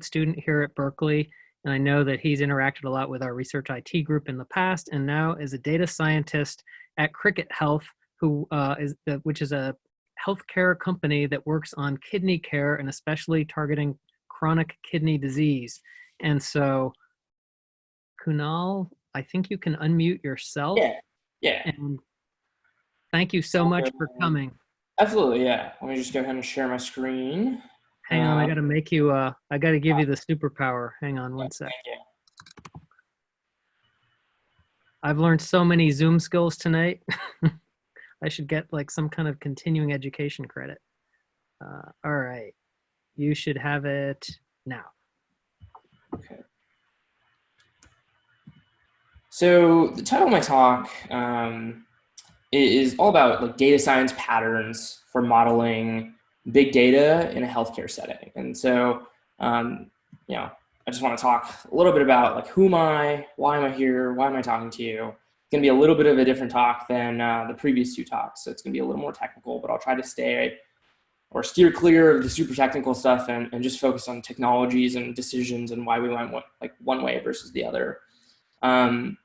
student here at Berkeley, and I know that he's interacted a lot with our research IT group in the past, and now is a data scientist at Cricket Health, who uh, is the, which is a healthcare company that works on kidney care and especially targeting chronic kidney disease. And so, Kunal, I think you can unmute yourself. Yeah, yeah. And thank you so much for coming. Absolutely, yeah. Let me just go ahead and share my screen. Hang on, I Uh, gotta make you, uh, I gotta give you the superpower. Hang on one sec. Thank you. I've learned so many Zoom skills tonight. I should get like some kind of continuing education credit. Uh, all right, you should have it now. Okay. So the title of my talk um, is all about like data science patterns for modeling big data in a healthcare setting. And so, um, you know, I just want to talk a little bit about like who am I, why am I here, why am I talking to you? It's going to be a little bit of a different talk than uh, the previous two talks, so it's going to be a little more technical. But I'll try to stay or steer clear of the super technical stuff and, and just focus on technologies and decisions and why we went one, like one way versus the other. Um,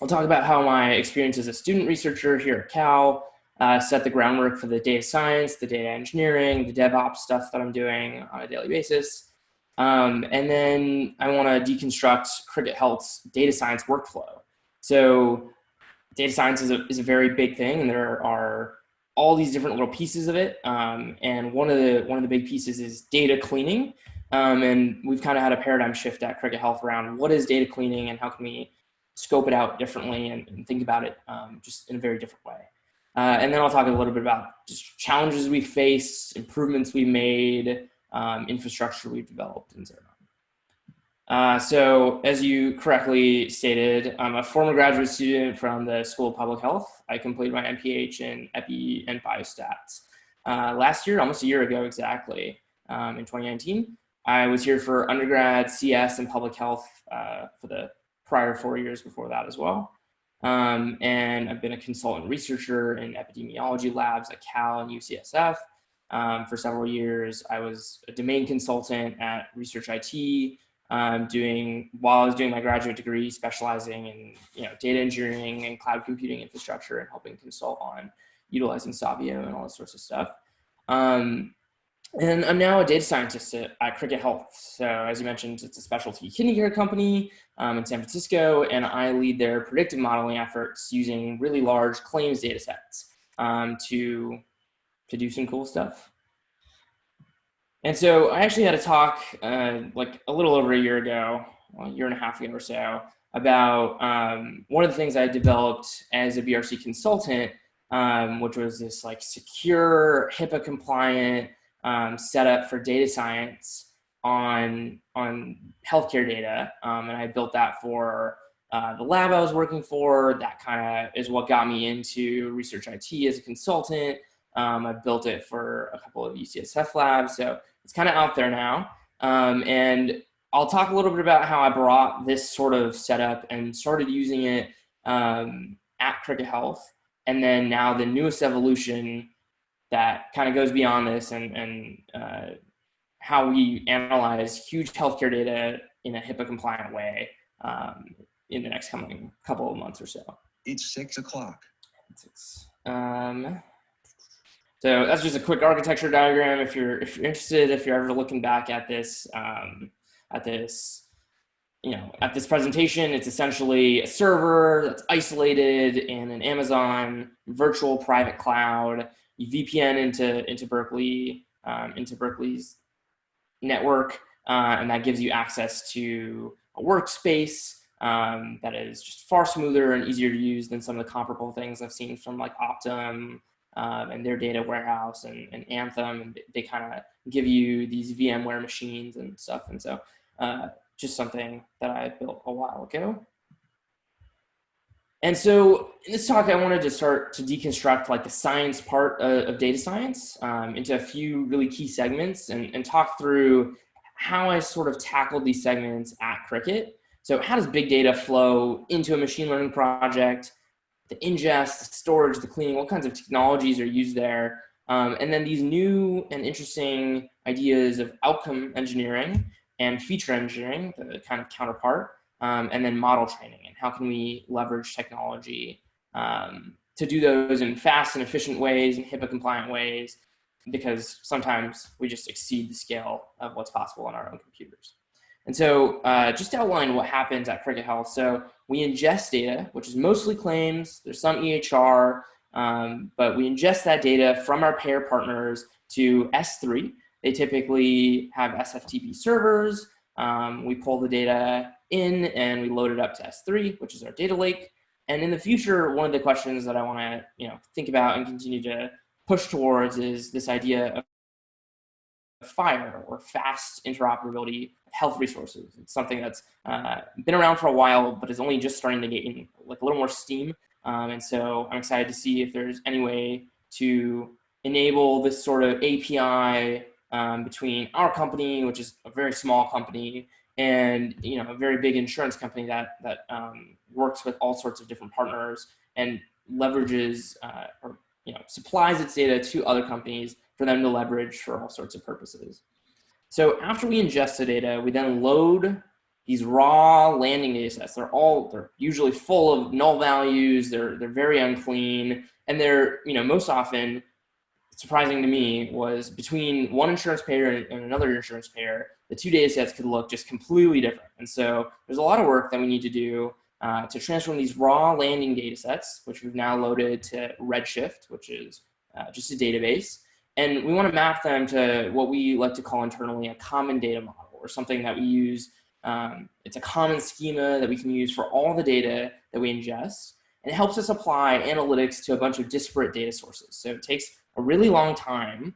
I'll talk about how my experience as a student researcher here at Cal uh, set the groundwork for the data science, the data engineering, the DevOps stuff that I'm doing on a daily basis. Um, and then I want to deconstruct Cricket Health's data science workflow. So data science is a, is a very big thing and there are all these different little pieces of it. Um, and one of the one of the big pieces is data cleaning. Um, and we've kind of had a paradigm shift at Cricket Health around what is data cleaning and how can we scope it out differently and, and think about it um, just in a very different way. Uh, and then I'll talk a little bit about just challenges we face, improvements we made, um, infrastructure we've developed, and so on. Uh, so as you correctly stated, I'm a former graduate student from the School of Public Health. I completed my MPH in Epi and Biostats. Uh, last year, almost a year ago exactly, um, in 2019, I was here for undergrad CS and public health uh, for the prior four years before that as well. Um, and I've been a consultant researcher in epidemiology labs at Cal and UCSF um, for several years. I was a domain consultant at Research IT, um, doing while I was doing my graduate degree, specializing in you know data engineering and cloud computing infrastructure, and helping consult on utilizing Savio and all this sorts of stuff. Um, and I'm now a data scientist at, at, Cricket Health. So as you mentioned, it's a specialty kidney care company um, in San Francisco, and I lead their predictive modeling efforts using really large claims data sets um, to, to do some cool stuff. And so I actually had a talk uh, like a little over a year ago, well, a year and a half ago or so, about um, one of the things I developed as a BRC consultant, um, which was this like secure HIPAA compliant um, setup for data science on on healthcare data, um, and I built that for uh, the lab I was working for. That kind of is what got me into research IT as a consultant. Um, I built it for a couple of UCSF labs, so it's kind of out there now. Um, and I'll talk a little bit about how I brought this sort of setup and started using it um, at Cricket Health, and then now the newest evolution that kind of goes beyond this and, and uh, how we analyze huge healthcare data in a HIPAA compliant way um, in the next coming couple of months or so. It's six o'clock. Um, so that's just a quick architecture diagram. If you're if you're interested, if you're ever looking back at this um, at this you know at this presentation, it's essentially a server that's isolated in an Amazon virtual private cloud VPN into into Berkeley um, into Berkeley's network, uh, and that gives you access to a workspace um, that is just far smoother and easier to use than some of the comparable things I've seen from like Optum um, and their data warehouse and, and Anthem, and they kind of give you these VMware machines and stuff, and so uh, just something that I built a while ago. And so in this talk, I wanted to start to deconstruct like the science part of, of data science um, into a few really key segments and, and talk through how I sort of tackled these segments at Cricket. So how does big data flow into a machine learning project, the ingest, the storage, the cleaning, what kinds of technologies are used there? Um, and then these new and interesting ideas of outcome engineering and feature engineering, the kind of counterpart, um, and then model training and how can we leverage technology um, to do those in fast and efficient ways and HIPAA compliant ways because sometimes we just exceed the scale of what's possible on our own computers. And so uh, just to outline what happens at Cricket Health. So we ingest data, which is mostly claims. There's some EHR, um, but we ingest that data from our payer partners to S3. They typically have SFTP servers. Um, we pull the data in and we load it up to S3, which is our data lake. And in the future, one of the questions that I want to you know think about and continue to push towards is this idea of FHIR or fast interoperability of health resources. It's something that's uh, been around for a while, but is only just starting to gain like a little more steam. Um, and so I'm excited to see if there's any way to enable this sort of API um, between our company, which is a very small company, and you know a very big insurance company that that um, works with all sorts of different partners and leverages uh, or you know supplies its data to other companies for them to leverage for all sorts of purposes. So after we ingest the data, we then load these raw landing data sets. They're all they're usually full of null values. They're they're very unclean, and they're you know most often surprising to me was between one insurance payer and another insurance payer, the two data sets could look just completely different. And so there's a lot of work that we need to do uh, to transform these raw landing data sets, which we've now loaded to Redshift, which is uh, just a database. And we want to map them to what we like to call internally a common data model or something that we use. Um, it's a common schema that we can use for all the data that we ingest. And it helps us apply analytics to a bunch of disparate data sources. So it takes a really long time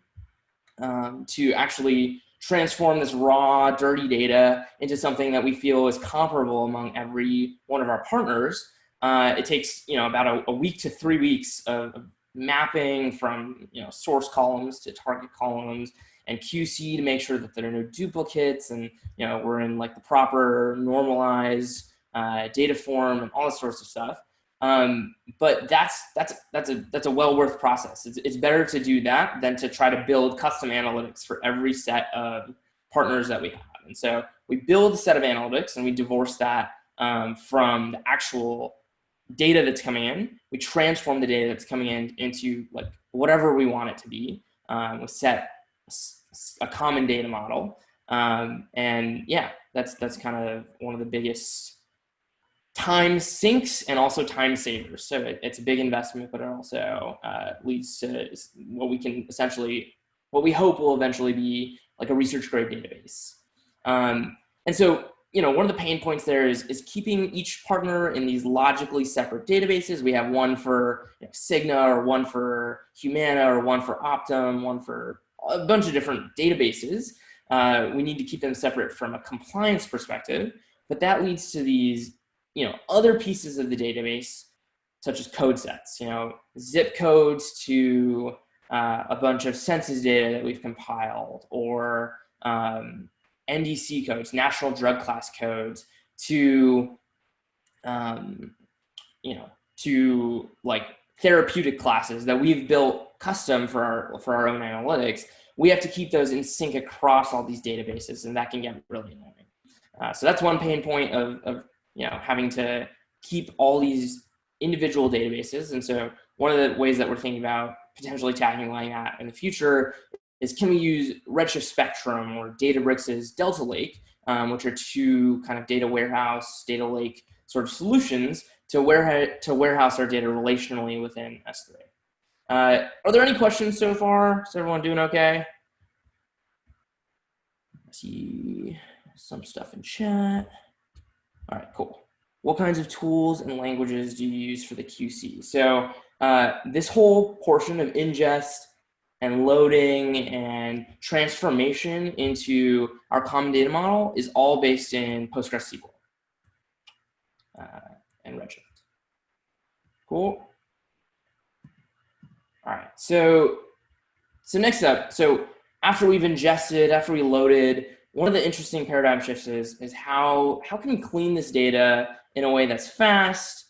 um, to actually transform this raw, dirty data into something that we feel is comparable among every one of our partners. Uh, it takes you know about a, a, week to three weeks of, mapping from you know source columns to target columns and QC to make sure that there are no duplicates and you know we're in like the proper normalized uh, data form and all sorts of stuff. Um, but that's that's that's a that's a well worth process. It's, it's better to do that than to try to build custom analytics for every set of partners that we have. And so we build a set of analytics and we divorce that um, from the actual data that's coming in. We transform the data that's coming in into like whatever we want it to be. Um, we set a common data model. Um, and yeah, that's that's kind of one of the biggest time sinks and also time savers. So it, it's a big investment, but it also uh, leads to what we can essentially, what we hope will eventually be like a research grade database. Um, and so, you know, one of the pain points there is, is keeping each partner in these logically separate databases. We have one for you know, Cigna or one for Humana or one for Optum, one for a bunch of different databases. Uh, we need to keep them separate from a compliance perspective, but that leads to these you know, other pieces of the database, such as code sets, you know, zip codes to uh, a bunch of census data that we've compiled or um, NDC codes, national drug class codes to, um, you know, to like therapeutic classes that we've built custom for our, for our own analytics, we have to keep those in sync across all these databases and that can get really annoying. Uh, so that's one pain point of, of you know, having to keep all these individual databases. And so one of the ways that we're thinking about potentially tackling that in the future is can we use Redshift Spectrum or Databricks' Delta Lake, um, which are two kind of data warehouse, data lake sort of solutions to, warehouse, to warehouse our data relationally within S3. Uh, are there any questions so far? Is everyone doing okay? I see some stuff in chat. All right, cool. What kinds of tools and languages do you use for the QC? So uh, this whole portion of ingest and loading and transformation into our common data model is all based in PostgreSQL uh, and Redshift. Cool. All right, so so next up, so after we've ingested, after we loaded, one of the interesting paradigm shifts is, is how, how can we clean this data in a way that's fast,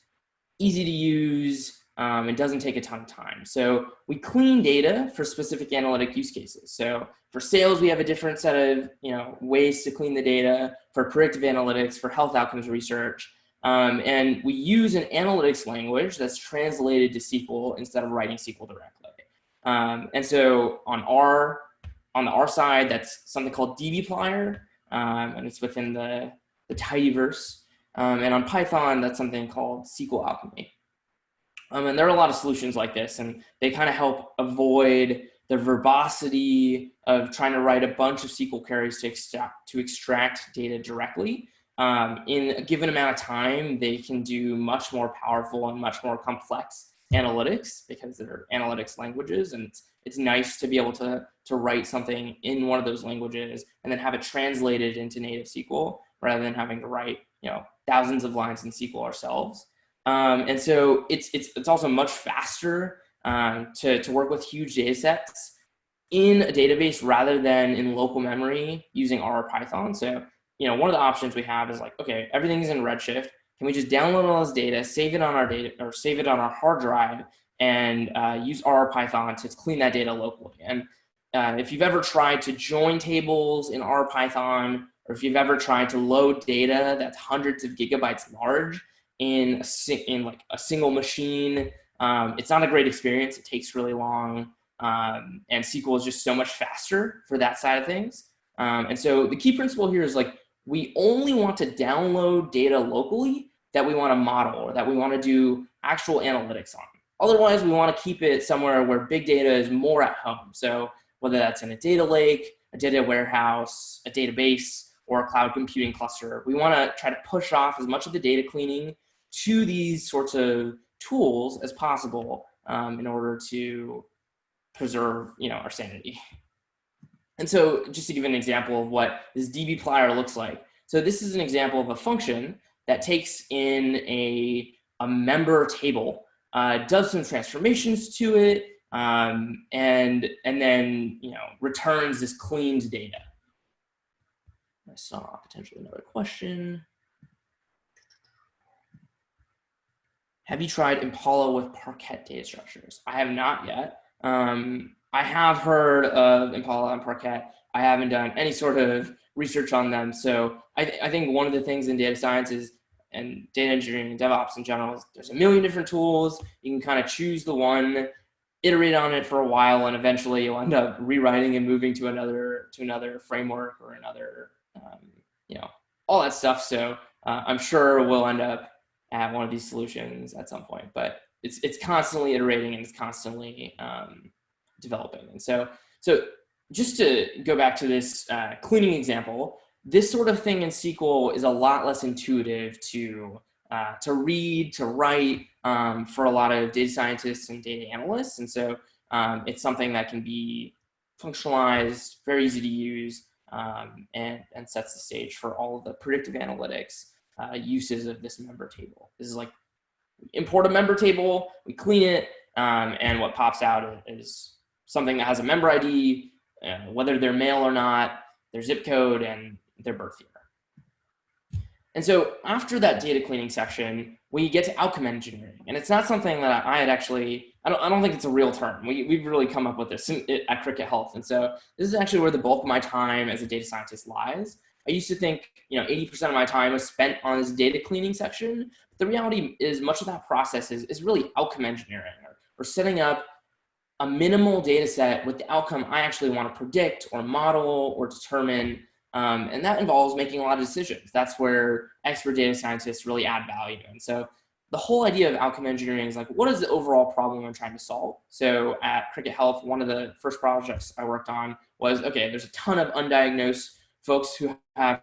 easy to use, um, and doesn't take a ton of time. So we clean data for specific analytic use cases. So for sales, we have a different set of you know ways to clean the data. For predictive analytics, for health outcomes research, um, and we use an analytics language that's translated to SQL instead of writing SQL directly. Um, and so on R, on the R side, that's something called dbplyr, um, and it's within the, the tidyverse. Um, and on Python, that's something called SQL Alchemy. Um, and there are a lot of solutions like this, and they kind of help avoid the verbosity of trying to write a bunch of SQL queries to extract, to extract data directly. Um, in a given amount of time, they can do much more powerful and much more complex analytics because they're analytics languages. And it's, it's nice to be able to, to write something in one of those languages and then have it translated into native SQL rather than having to write, you know, thousands of lines in SQL ourselves. Um, and so it's, it's, it's also much faster um, to, to work with huge data sets in a database rather than in local memory using R or Python. So, you know, one of the options we have is like, okay, everything's in Redshift. Can we just download all this data, save it on our data or save it on our hard drive and uh, use R Python to clean that data locally? And uh, if you've ever tried to join tables in R Python, or if you've ever tried to load data that's hundreds of gigabytes large in a, in like a single machine um, it's not a great experience. It takes really long. Um, and SQL is just so much faster for that side of things. Um, and so the key principle here is like, we only want to download data locally that we want to model or that we want to do actual analytics on. Otherwise, we want to keep it somewhere where big data is more at home. So whether that's in a data lake, a data warehouse, a database, or a cloud computing cluster, we want to try to push off as much of the data cleaning to these sorts of tools as possible um, in order to preserve, you know, our sanity. And so just to give an example of what this dbplyr looks like. So this is an example of a function that takes in a, a member table, uh, does some transformations to it, um, and, and then, you know, returns this cleaned data. I saw potentially another question. Have you tried Impala with Parquet data structures? I have not yet. Um, I have heard of Impala and Parquet. I haven't done any sort of research on them. So I, th I think one of the things in data science is, and data engineering and DevOps in general, there's a million different tools. You can kind of choose the one, iterate on it for a while, and eventually you'll end up rewriting and moving to another to another framework or another, um, you know, all that stuff. So uh, I'm sure we'll end up at one of these solutions at some point, but it's, it's constantly iterating and it's constantly um, developing. And so, so just to go back to this uh, cleaning example, this sort of thing in SQL is a lot less intuitive to, uh, to read, to write um, for a lot of data scientists and data analysts. And so um, it's something that can be functionalized, very easy to use, um, and, and sets the stage for all of the predictive analytics uh, uses of this member table. This is like import a member table, we clean it, um, and what pops out is something that has a member ID, uh, whether they're male or not, their zip code, and their birth year. And so after that data cleaning section, we get to outcome engineering. And it's not something that I had actually, I don't, I don't think it's a real term. We, we've really come up with this at Cricket Health. And so this is actually where the bulk of my time as a data scientist lies. I used to think, you know, 80% of my time was spent on this data cleaning section. But the reality is much of that process is, is really outcome engineering or, or setting up a minimal data set with the outcome I actually want to predict or model or determine. Um, and that involves making a lot of decisions. That's where expert data scientists really add value. And so the whole idea of outcome engineering is like, what is the overall problem I'm trying to solve? So at Cricket Health, one of the first projects I worked on was, okay, there's a ton of undiagnosed folks who have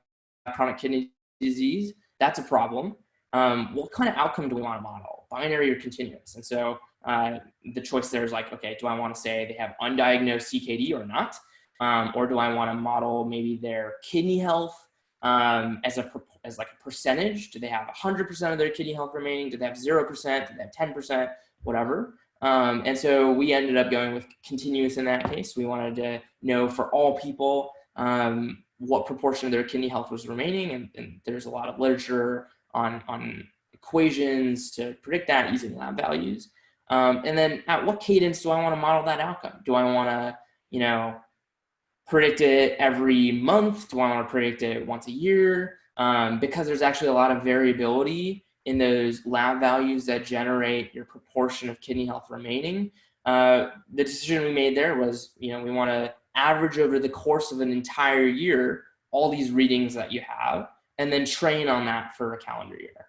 chronic kidney disease, that's a problem. Um, what kind of outcome do we want to model, binary or continuous? And so uh, the choice there is like, okay, do I want to say they have undiagnosed CKD or not? Um, or do I want to model maybe their kidney health um, as a as like a percentage? Do they have 100% of their kidney health remaining? Do they have 0%? Do they have 10%? Whatever. Um, and so we ended up going with continuous in that case. We wanted to know for all people um, what proportion of their kidney health was remaining. And, and, there's a lot of literature on, on equations to predict that using lab values. Um, and then at what cadence do I want to model that outcome? Do I want to, you know, predict it every month? Do I want to predict it once a year? Um, because there's actually a lot of variability in those lab values that generate your proportion of kidney health remaining. Uh, the decision we made there was, you know, we want to average over the course of an entire year all these readings that you have, and then train on that for a calendar year.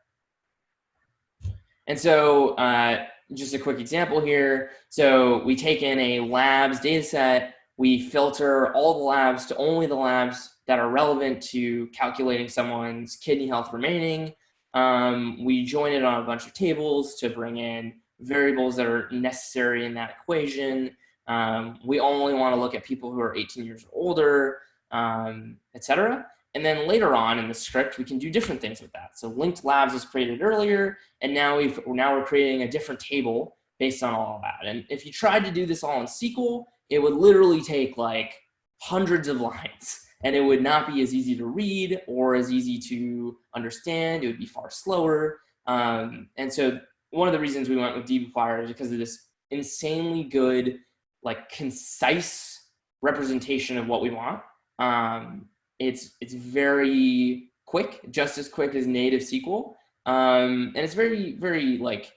And so uh, just a quick example here. So we take in a labs data set, we filter all the labs to only the labs that are relevant to calculating someone's kidney health remaining. Um, we join it on a bunch of tables to bring in variables that are necessary in that equation. Um, we only want to look at people who are 18 years or older, um, etc. And then later on in the script, we can do different things with that. So linked labs was created earlier, and now we've now we're creating a different table based on all of that. And if you tried to do this all in SQL, it would literally take like hundreds of lines and it would not be as easy to read or as easy to understand. It would be far slower. Um, and so one of the reasons we went with dbplyr is because of this insanely good, like concise representation of what we want. Um, it's, it's very quick, just as quick as native SQL. Um, and it's very, very like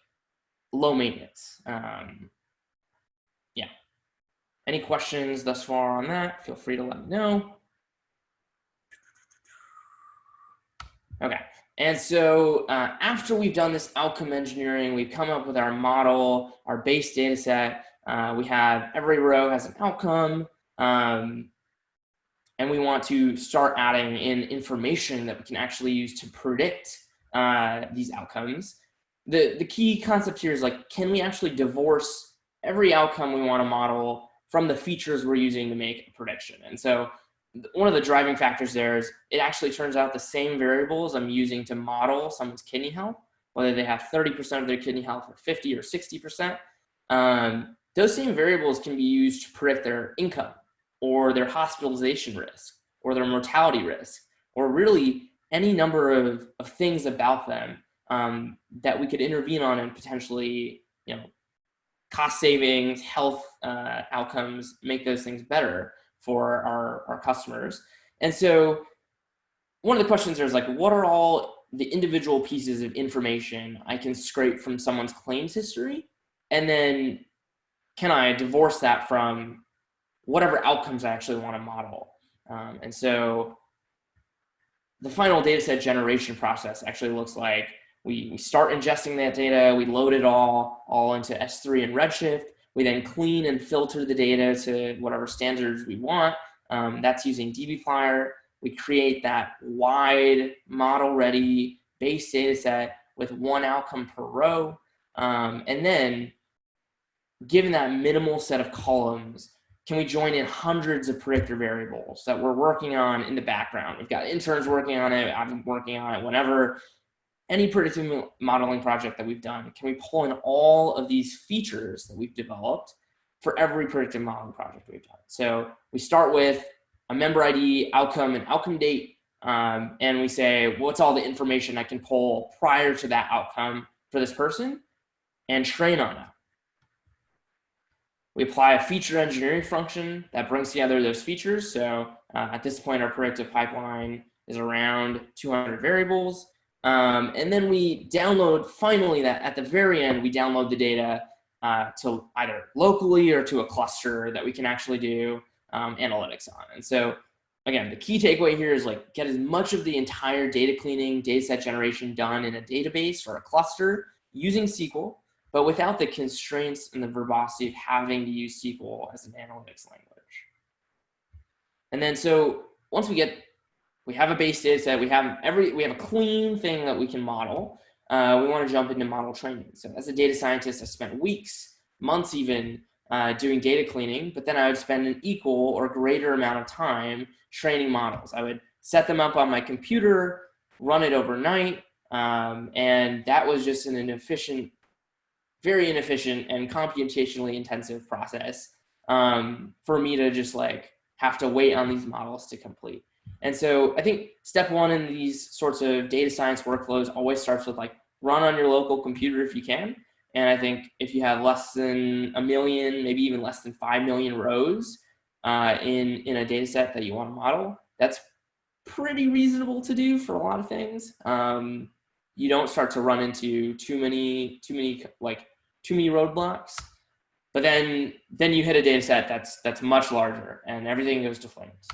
low maintenance. Um. Any questions thus far on that? Feel free to let me know. Okay. And so uh, after we've done this outcome engineering, we've come up with our model, our base data set. Uh, we have every row has an outcome. Um, and we want to start adding in information that we can actually use to predict uh, these outcomes. The, the key concept here is like, can we actually divorce every outcome we want to model from the features we're using to make a prediction? And so one of the driving factors there is it actually turns out the same variables I'm using to model someone's kidney health, whether they have 30% of their kidney health or 50 or 60%, um, those same variables can be used to predict their income or their hospitalization risk or their mortality risk or really any number of, of things about them um, that we could intervene on and potentially, you know, cost savings, health uh, outcomes, make those things better for our, our customers. And so one of the questions there is like, what are all the individual pieces of information I can scrape from someone's claims history? And then can I divorce that from whatever outcomes I actually want to model? Um, and so the final data set generation process actually looks like we, we start ingesting that data, we load it all, all into S3 and Redshift, we then clean and filter the data to whatever standards we want. Um, that's using dbplyr. We create that wide model-ready base data set with one outcome per row. Um, and then, given that minimal set of columns, can we join in hundreds of predictor variables that we're working on in the background? We've got interns working on it. I've been working on it. Whenever any predictive modeling project that we've done, can we pull in all of these features that we've developed for every predictive modeling project we've done? So we start with a member ID, outcome, and outcome date, um, and we say, what's all the information I can pull prior to that outcome for this person, and train on that. We apply a feature engineering function that brings together those features. So uh, at this point, our predictive pipeline is around 200 variables. Um, and then we download, finally, that at the very end, we download the data uh, to either locally or to a cluster that we can actually do um, analytics on. And so again, the key takeaway here is like get as much of the entire data cleaning, data set generation done in a database or a cluster using SQL, but without the constraints and the verbosity of having to use SQL as an analytics language. And then so once we get we have a base data set, we have every, we have a clean thing that we can model. Uh, we want to jump into model training. So as a data scientist, I spent weeks, months even, uh, doing data cleaning, but then I would spend an equal or greater amount of time training models. I would set them up on my computer, run it overnight, um, and that was just an inefficient, very inefficient and computationally intensive process um, for me to just like have to wait on these models to complete. And so I think step one in these sorts of data science workflows always starts with like run on your local computer if you can. And I think if you have less than a million, maybe even less than 5 million rows, uh, in, in a data set that you want to model. That's pretty reasonable to do for a lot of things. Um, you don't start to run into too many, too many, like too many roadblocks. But then, then you hit a data set that's, that's much larger and everything goes to flames.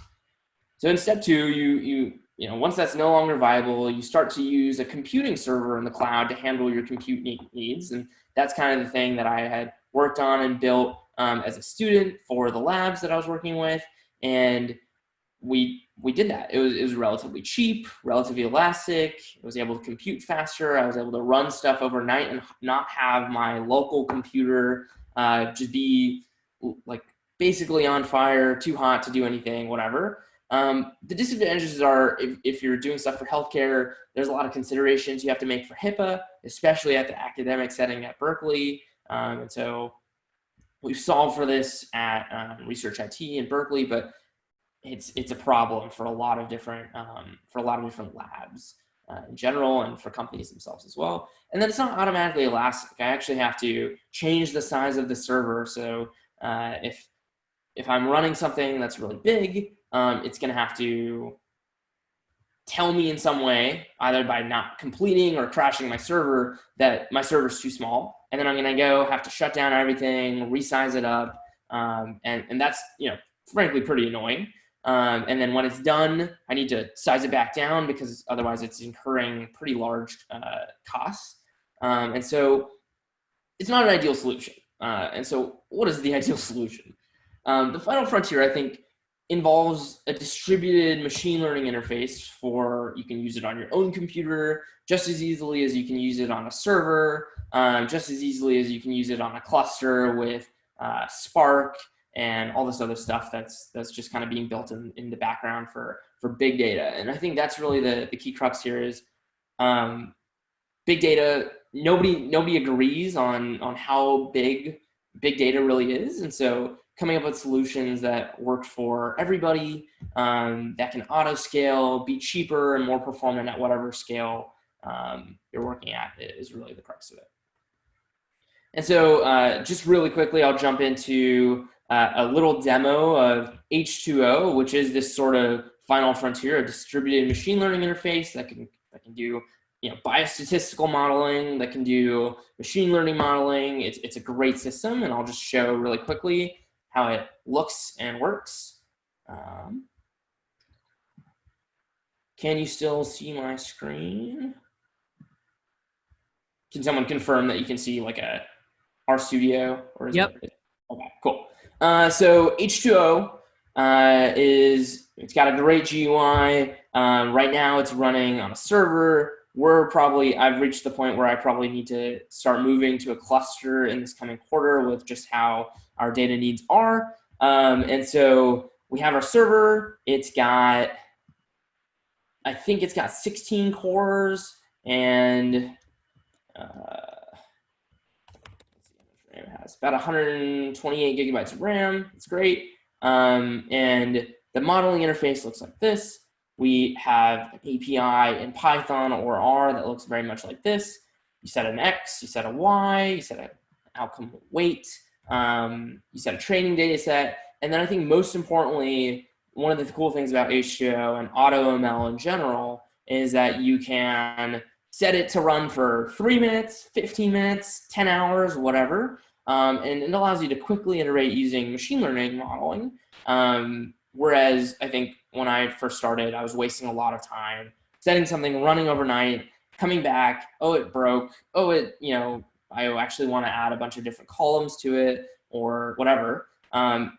So in step two, you, you, you know, once that's no longer viable, you start to use a computing server in the cloud to handle your compute needs. And that's kind of the thing that I had worked on and built um, as a student for the labs that I was working with. And we, we did that. It was, it was relatively cheap, relatively elastic. I was able to compute faster. I was able to run stuff overnight and not have my local computer uh, just be like basically on fire, too hot to do anything, whatever. Um, the disadvantages are if, if, you're doing stuff for healthcare, there's a lot of considerations you have to make for HIPAA, especially at the academic setting at Berkeley. Um, and so we've solved for this at um, Research IT in Berkeley, but it's it's a problem for a lot of different um, for a lot of different labs uh, in general and for companies themselves as well. And then it's not automatically elastic. I actually have to change the size of the server. So uh, if if I'm running something that's really big, um, it's going to have to tell me in some way, either by not completing or crashing my server, that my server is too small. And then I'm going to go have to shut down everything, resize it up. Um, and, and that's, you know, frankly pretty annoying. Um, and then when it's done, I need to size it back down because otherwise it's incurring pretty large uh, costs. Um, and so it's not an ideal solution. Uh, and so what is the ideal solution? Um, the final frontier, I think, involves a distributed machine learning interface for, you can use it on your own computer just as easily as you can use it on a server, um, just as easily as you can use it on a cluster with uh, Spark and all this other stuff that's that's just kind of being built in, in the background for for big data. And I think that's really the, the key crux here is um, big data, nobody nobody agrees on on how big big data really is. And so coming up with solutions that work for everybody, um, that can auto scale, be cheaper and more performant at whatever scale um, you're working at is really the crux of it. And so uh, just really quickly, I'll jump into uh, a little demo of H2O, which is this sort of final frontier, a distributed machine learning interface that can, that can do you know, biostatistical modeling, that can do machine learning modeling. It's, it's a great system, and I'll just show really quickly how it looks and works. Um, can you still see my screen? Can someone confirm that you can see like a RStudio? Or is yep. It, okay, cool. Uh, so H2O uh, is, it's got a great GUI. Um, right now it's running on a server. We're probably, I've reached the point where I probably need to start moving to a cluster in this coming quarter with just how our data needs are. Um, and so we have our server. It's got, I think it's got 16 cores and uh, it has about 128 gigabytes of RAM. It's great. Um, and the modeling interface looks like this. We have an API in Python or R that looks very much like this. You set an X, you set a Y, you set an outcome weight, um, you set a training data set, and then I think most importantly, one of the cool things about H2O and AutoML in general is that you can set it to run for three minutes, 15 minutes, 10 hours, whatever. Um, and it allows you to quickly iterate using machine learning modeling. Um, whereas I think when I first started, I was wasting a lot of time setting something, running overnight, coming back, oh, it broke, oh, it, you know, I actually want to add a bunch of different columns to it or whatever. Um,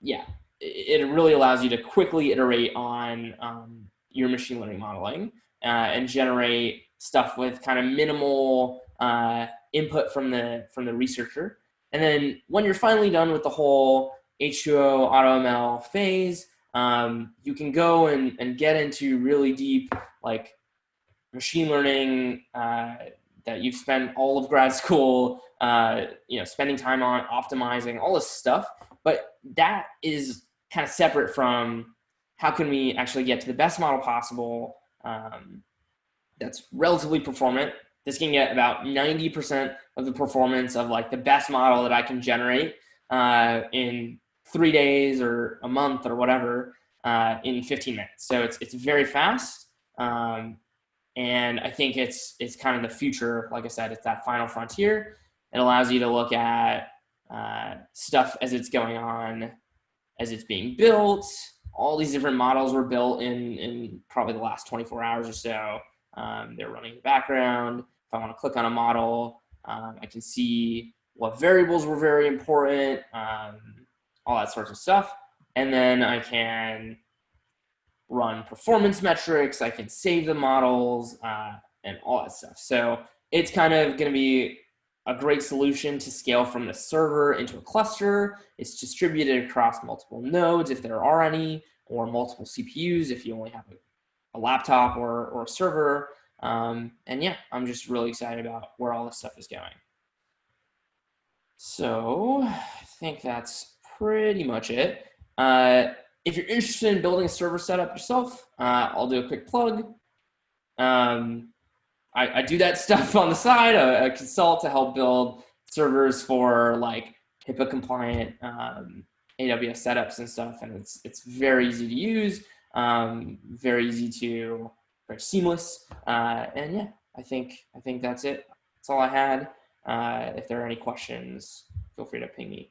yeah, it, really allows you to quickly iterate on um, your machine learning modeling uh, and generate stuff with kind of minimal uh, input from the from the researcher. And then when you're finally done with the whole H2O AutoML phase, um, you can go and, and get into really deep like machine learning uh, that you've spent all of grad school, uh, you know, spending time on optimizing all this stuff. But that is kind of separate from how can we actually get to the best model possible um, that's relatively performant. This can get about 90% of the performance of like the best model that I can generate uh, in three days or a month or whatever uh, in 15 minutes. So it's it's very fast, um, and I think it's it's kind of the future. Like I said, it's that final frontier. It allows you to look at uh, stuff as it's going on, as it's being built. All these different models were built in in probably the last 24 hours or so. Um, they're running in the background. If I want to click on a model, um, I can see what variables were very important, um, all that sorts of stuff. And then I can run performance metrics. I can save the models uh, and all that stuff. So it's kind of going to be a great solution to scale from the server into a cluster. It's distributed across multiple nodes if there are any, or multiple CPUs if you only have a, a laptop or, or a server. Um, and yeah, I'm just really excited about where all this stuff is going. So I think that's pretty much it. Uh, if you're interested in building a server setup yourself, uh, I'll do a quick plug. Um, I, I, do that stuff on the side. I, I, consult to help build servers for like HIPAA compliant um, AWS setups and stuff, and it's it's very easy to use, um, very easy to, very seamless, uh, and yeah, I think I think that's it. That's all I had. Uh, if there are any questions, feel free to ping me.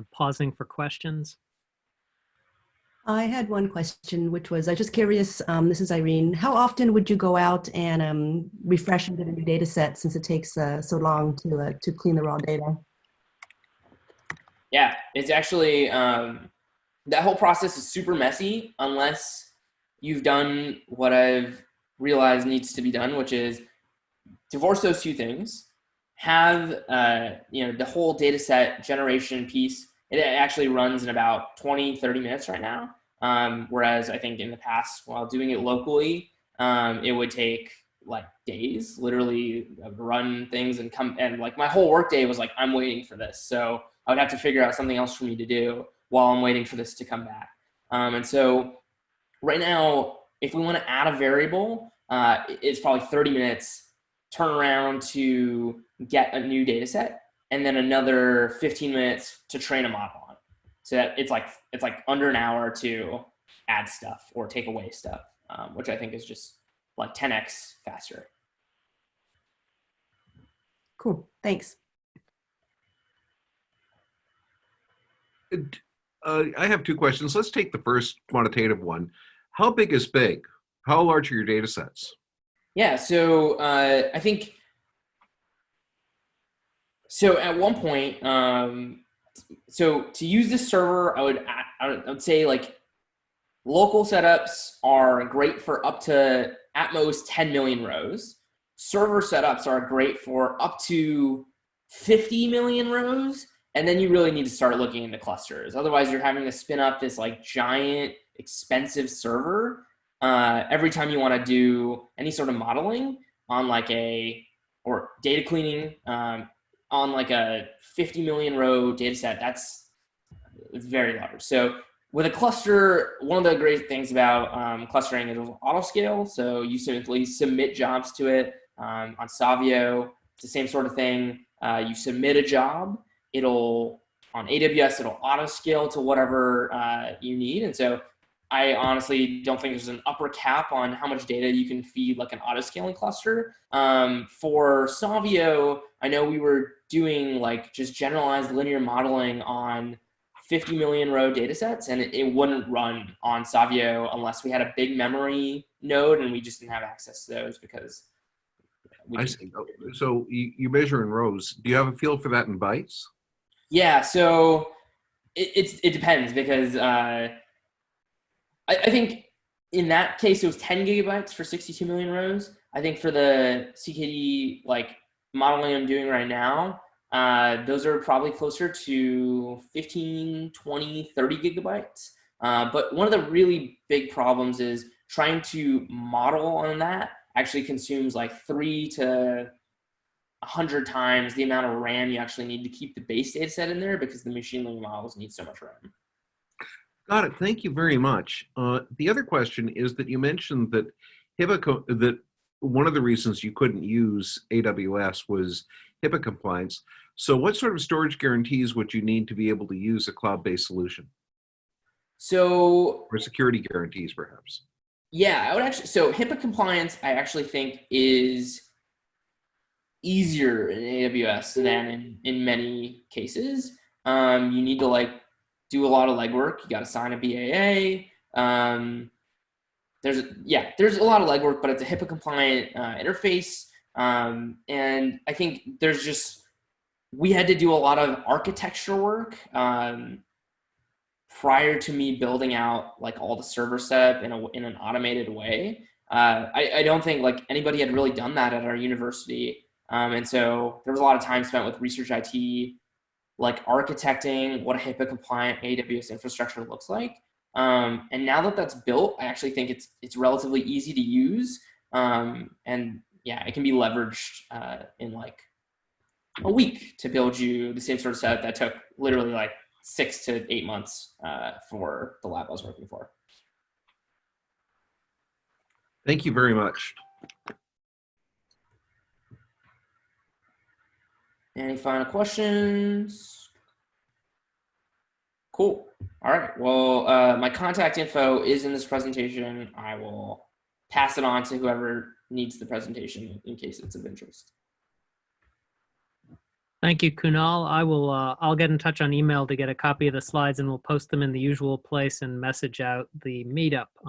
I'm pausing for questions. I had one question, which was, I was just curious, um, this is Irene, how often would you go out and um, refresh and get a new data set since it takes uh, so long to, uh, to clean the raw data? Yeah, it's actually, um, that whole process is super messy unless you've done what I've realized needs to be done, which is divorce those two things, have, uh, you know, the whole data set generation piece it actually runs in about 20, 30 minutes right now. Um, whereas I think in the past, while doing it locally, um, it would take like days, literally uh, run things and come and like my whole workday was like, I'm waiting for this. So I would have to figure out something else for me to do while I'm waiting for this to come back. Um, and so right now, if we want to add a variable, uh, it's probably 30 minutes turn around to get a new data set and then another 15 minutes to train a model on. So that it's like it's like under an hour to add stuff or take away stuff, um, which I think is just like 10x faster. Cool. Thanks. Uh, I have two questions. Let's take the first quantitative one. How big is big? How large are your data sets? Yeah, so uh, I think so at one point, um, so to use this server, I would I would say like local setups are great for up to at most 10 million rows. Server setups are great for up to 50 million rows. And then you really need to start looking into clusters. Otherwise, you're having to spin up this like giant, expensive server uh, every time you want to do any sort of modeling on like a or data cleaning. Um, on like a 50 million row data set, that's very large. So with a cluster, one of the great things about um, clustering is auto scale. So you simply submit jobs to it um, on Savio. It's the same sort of thing. Uh, you submit a job, it'll on AWS, it'll auto scale to whatever uh, you need. And so I honestly don't think there's an upper cap on how much data you can feed like an auto scaling cluster. Um, for Savio, I know we were doing like just generalized linear modeling on 50 million row data sets and it, it wouldn't run on Savio unless we had a big memory node and we just didn't have access to those because I see. Oh, so you, you measure in rows. Do you have a feel for that in bytes? Yeah, so it, it's, it depends because uh, I, I think in that case, it was 10 gigabytes for 62 million rows. I think for the CKD like modeling I'm doing right now, uh, those are probably closer to 15, 20, 30 gigabytes. Uh, but one of the really big problems is trying to model on that actually consumes like three to 100 times the amount of RAM you actually need to keep the base data set in there because the machine learning models need so much RAM. Got it. Thank you very much. Uh, the other question is that you mentioned that HIPAA that one of the reasons you couldn't use AWS was HIPAA compliance. So what sort of storage guarantees would you need to be able to use a cloud-based solution? So Or security guarantees, perhaps? Yeah, I would actually. So HIPAA compliance, I actually think is easier in AWS than in, in many cases. Um, you need to like do a lot of legwork. You got to sign a BAA. Um, there's yeah, there's a lot of legwork, but it's a HIPAA compliant uh, interface. Um, and I think there's just we had to do a lot of architecture work. Um, prior to me building out like all the server setup in a in an automated way. Uh, I, I don't think like anybody had really done that at our university. Um, and so there was a lot of time spent with research IT, like architecting what a HIPAA compliant AWS infrastructure looks like. Um, and now that that's built, I actually think it's it's relatively easy to use. Um, and yeah, it can be leveraged uh, in like a week to build you the same sort of setup that took literally like six to eight months uh, for the lab I was working for. Thank you very much. Any final questions? Cool. All right. Well, uh, my contact info is in this presentation. I will pass it on to whoever needs the presentation in case it's of interest. Thank you, Kunal. I will, uh, I'll get in touch on email to get a copy of the slides and we'll post them in the usual place and message out the meetup on